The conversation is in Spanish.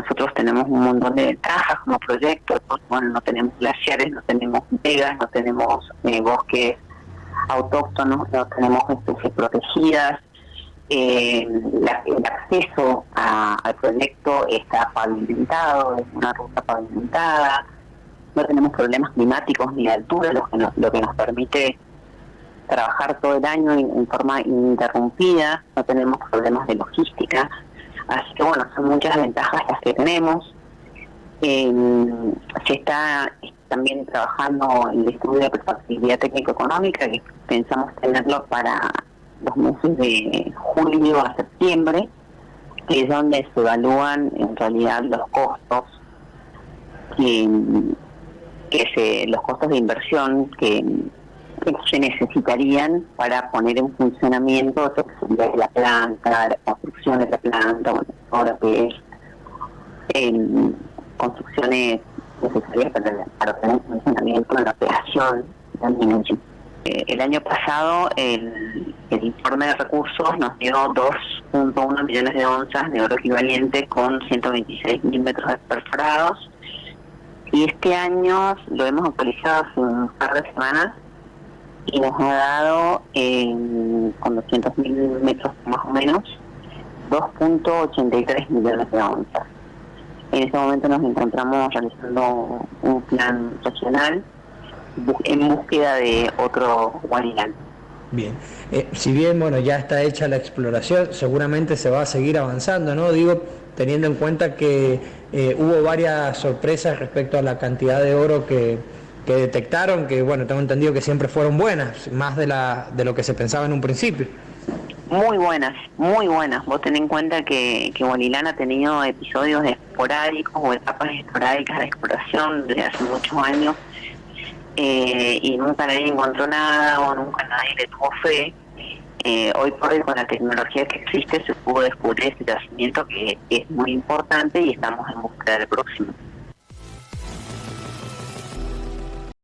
nosotros tenemos un montón de ventajas como proyecto, bueno, no tenemos glaciares, no tenemos vegas, no tenemos eh, bosques autóctonos, no tenemos especies protegidas, eh, el acceso al proyecto está pavimentado, es una ruta pavimentada, no tenemos problemas climáticos ni de altura, lo que nos, lo que nos permite trabajar todo el año en, forma ininterrumpida, no tenemos problemas de logística, así que bueno, son muchas ventajas las que tenemos. se está también trabajando el estudio de factibilidad técnico-económica, que pensamos tenerlo para los meses de julio a septiembre, que es donde se evalúan en realidad los costos que, que se, los costos de inversión que, se necesitarían para poner en funcionamiento la planta, la construcción de la planta, bueno, ahora que es en construcciones necesarias para, para tener funcionamiento en la operación eh, el año pasado el, informe de recursos nos dio 2.1 millones de onzas de oro equivalente con 126 mil metros perforados. Y este año lo hemos actualizado hace un par de semanas y nos ha dado con 200 mil metros más o menos 2.83 millones de onzas. En este momento nos encontramos realizando un plan regional en búsqueda de otro Guarilán. Bien, eh, si bien bueno ya está hecha la exploración, seguramente se va a seguir avanzando, ¿no? Digo, teniendo en cuenta que eh, hubo varias sorpresas respecto a la cantidad de oro que, que, detectaron, que bueno, tengo entendido que siempre fueron buenas, más de, la, de lo que se pensaba en un principio. Muy buenas, muy buenas. Vos ten en cuenta que, que ha tenido episodios esporádicos o etapas esporádicas de exploración desde hace muchos años eh, y nunca nadie encontró nada o nunca nadie le tuvo fe. Eh, hoy por hoy con la tecnología que existe se pudo descubrir este yacimiento que es muy importante y estamos en búsqueda del próximo.